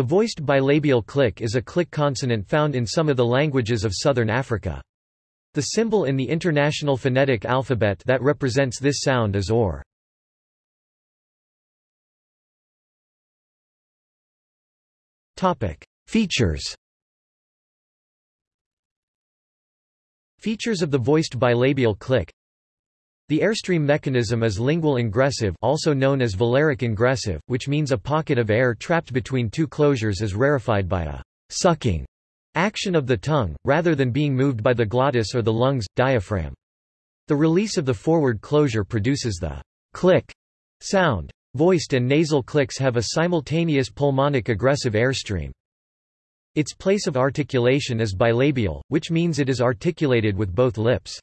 The voiced bilabial click is a click consonant found in some of the languages of southern Africa. The symbol in the International Phonetic Alphabet that represents this sound is OR. Features Features of the voiced bilabial click The airstream mechanism is lingual ingressive also known as velaric ingressive, which means a pocket of air trapped between two closures is rarefied by a sucking action of the tongue, rather than being moved by the glottis or the lungs, diaphragm. The release of the forward closure produces the click sound. Voiced and nasal clicks have a simultaneous pulmonic egressive airstream. Its place of articulation is bilabial, which means it is articulated with both lips.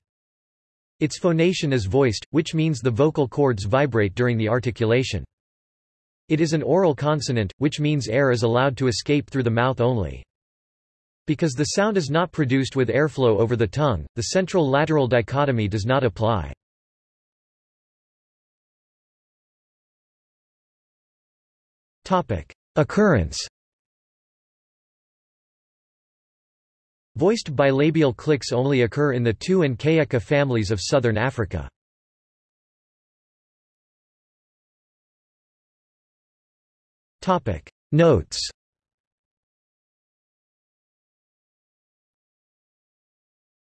Its phonation is voiced, which means the vocal cords vibrate during the articulation. It is an oral consonant, which means air is allowed to escape through the mouth only. Because the sound is not produced with airflow over the tongue, the central-lateral dichotomy does not apply. Occurrence Voiced bilabial clicks only occur in the Tuu and Kayeka families of southern Africa. Notes